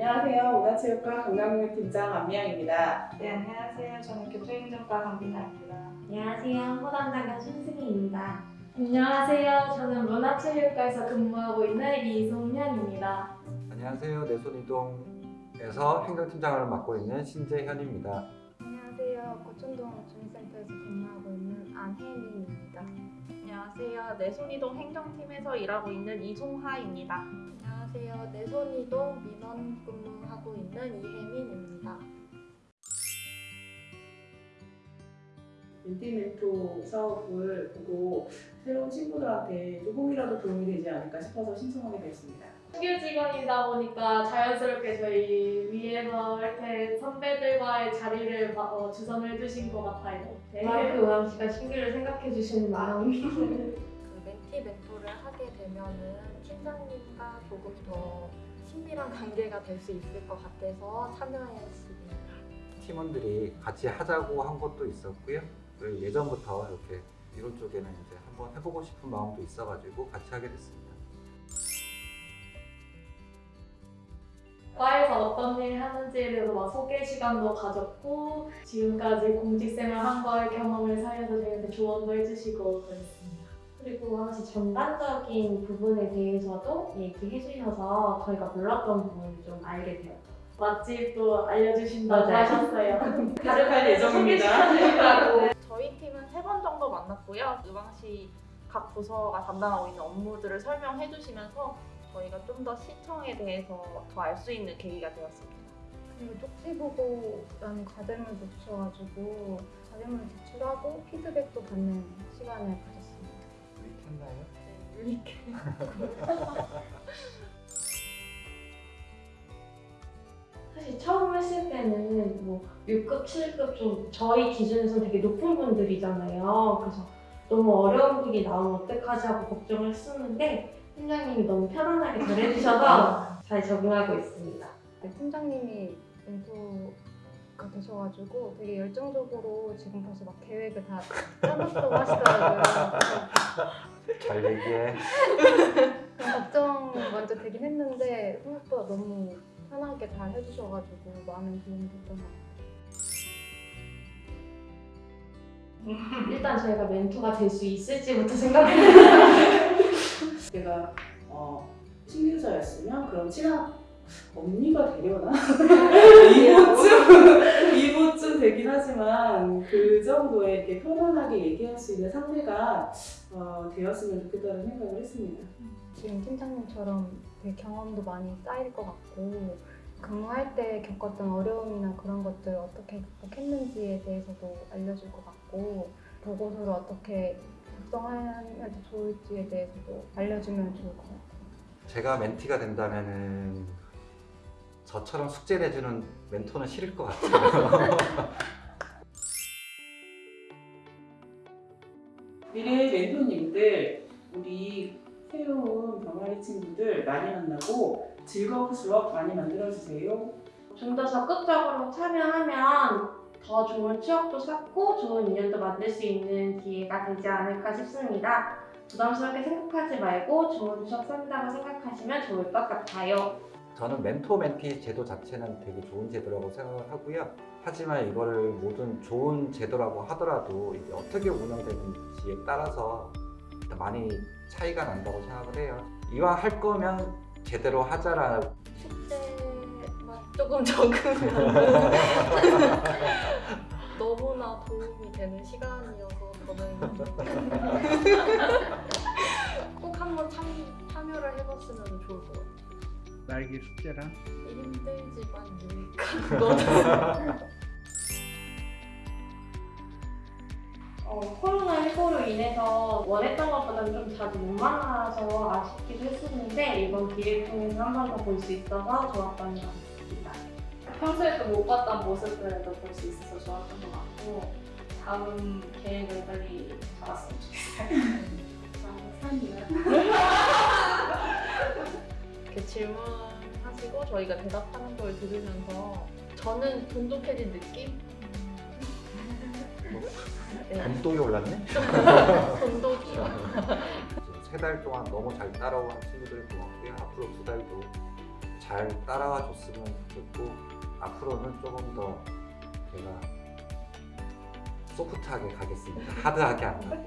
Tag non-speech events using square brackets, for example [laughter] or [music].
안녕하세요. 문화체육과 관광팀장 안미영입니다. 네, 안녕하세요. 저는 교통행정과 강민아입니다. 안녕하세요. 호담장관 손승희입니다. 안녕하세요. 저는 문화체육과에서 근무하고 있는 이송현입니다. 안녕하세요. 내손이동에서 행정팀장을 맡고 있는 신재현입니다. 안녕하세요. 고촌동 주민센터에서 근무하고 있는 안혜민입니다. 안녕하세요. 내손이동 행정팀에서 일하고 있는 이송하입니다. 안녕하세요. 내손이동 민원 근무하고 있는 이혜민입니다. 멘티멘토 사업을 보고 새로운 친구들한테 조금이라도 도움이 되지 않을까 싶어서 신청하게 됐습니다. 신규 직원이다 보니까 자연스럽게 저희 위에서 이렇게 선배들과의 자리를 마- 어, 주선해 주신 것 같아요. 네. 마크 우함 씨가 신규를 생각해 주시는 마음이 그 멘티 멘토를 하게 되면은 팀장님과 조금 더 친밀한 관계가 될 수 있을 것 같아서 참여했습니다. 팀원들이 같이 하자고 한 것도 있었고요. 그리고 예전부터 이렇게 이런 쪽에는 이제 한번 해보고 싶은 마음도 있어가지고 같이 하게 됐습니다. 과에서 어떤 일 하는지에 대해서 막 소개 시간도 가졌고 지금까지 공직생활 한 거의 경험을 살려서 저희한테 조언도 해주시고 그랬습니다. 그리고 혹시 전반적인 부분에 대해서도 얘기해 주셔서 저희가 몰랐던 부분을 좀 알게 되었죠. 맛집도 알려주신다고 맞아요. 하셨어요. [laughs] 가져갈 예정입니다. [laughs] 저희 팀은 세 번 정도 만났고요. 의왕시 각 부서가 담당하고 있는 업무들을 설명해 주시면서 저희가 좀 더 시청에 대해서 더 알 수 있는 계기가 되었습니다. 그리고 쪽지 보고라는 과제를 붙여가지고 과제문을 제출하고 피드백도 받는 시간을 가졌습니다. 했나요? 유니크. [laughs] 사실 처음 했을 때는 뭐 6급, 7급 좀 저희 기준에서는 되게 높은 분들이잖아요. 그래서 너무 어려운 분이 나오면 어떡하지 하고 걱정을 했었는데 팀장님이 너무 편안하게 잘해주셔서 [laughs] 잘 적응하고 있습니다. 네, 팀장님이 멘토가 되셔가지고 되게 열정적으로 지금 벌써 막 계획을 다 짜놨다고 하시더라고요. [laughs] 잘 얘기해. 걱정 먼저 되긴 했는데 생각보다 너무 편하게 잘 해주셔가지고 많은 도움이 됐던 것 같아요. 일단 저희가 멘토가 될 수 있을지부터 생각해요. 제가 어, 신규자였으면 그럼 친한 언니가 되려나? [laughs] 이모쯤 [laughs] 이모쯤 되긴 하지만 그 정도의 이렇게 편안하게 얘기할 수 있는 상대가 어, 되었으면 좋겠다는 생각을 했습니다. 지금 팀장님처럼 경험도 많이 쌓일 것 같고 근무할 때 겪었던 어려움이나 그런 것들 어떻게 극복했는지에 대해서도 알려줄 것 같고 보고서를 어떻게 작성하면 더 좋을지에 대해서도 알려주면 좋을 것 같아요. 제가 멘티가 된다면은 저처럼 숙제 내주는 멘토는 싫을 것 같아요. [laughs] 미래 멘토님들 우리 새로운 병아리 친구들 많이 만나고 즐거운 수업 많이 만들어주세요. 좀 더 적극적으로 참여하면 더 좋은 추억도 쌓고 좋은 인연도 만들 수 있는 기회가 되지 않을까 싶습니다. 부담스럽게 생각하지 말고 좋은 추억 쌓는다고 생각하시면 좋을 것 같아요. 저는 멘토 멘티 제도 자체는 되게 좋은 제도라고 생각을 하고요. 하지만 이거를 모든 좋은 제도라고 하더라도 이게 어떻게 운영되는지에 따라서 많이 차이가 난다고 생각을 해요. 이왕 할 거면 제대로 하자라는 숙제만 조금 적으면 [laughs] 너무나 도움이 되는 시간이어서 저는 [laughs] 꼭 한번 참, 참여를 해봤으면 좋을 것 같아요. 날개 숙제랑 힘들지만 유익한 거는 어, 코로나19로 인해서 원했던 것보다는 좀 자주 못 만나서 아쉽기도 했었는데 이번 기회를 통해서 한 번 더 볼 수 있어서 좋았던 것 같습니다. 평소에도 못 봤던 모습들도 볼 수 있어서 좋았던 것 같고 다음 계획을 빨리 잡았으면 좋겠어요. [laughs] [laughs] 이렇게 질문하시고 저희가 대답하는 걸 들으면서 저는 돈독해진 느낌? 네, 감동이 올랐네? [laughs] 돈독이요. 세달 동안 너무 잘 따라온 친구들 고맙고요. 앞으로 두 달도 잘 따라와 줬으면 좋겠고 앞으로는 조금 더 제가 소프트하게 가겠습니다. 하드하게 안 가고